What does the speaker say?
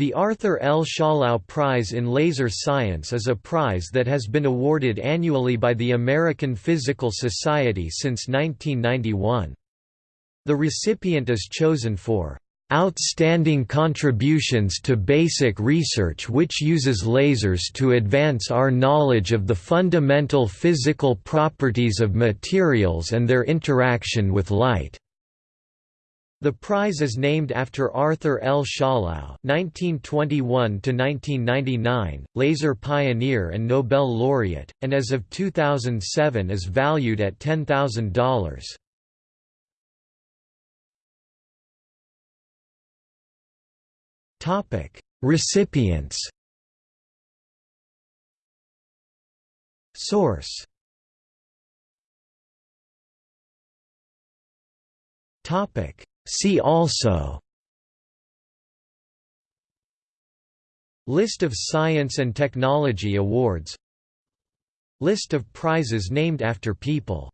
The Arthur L. Schawlow Prize in Laser Science is a prize that has been awarded annually by the American Physical Society since 1991. The recipient is chosen for outstanding contributions to basic research which uses lasers to advance our knowledge of the fundamental physical properties of materials and their interaction with light. The prize is named after Arthur L. Schawlow (1921–1999), laser pioneer and Nobel laureate, and as of 2007 is valued at $10,000. Topic: Recipients. Source. Topic: See also List of science and technology awards List of prizes named after people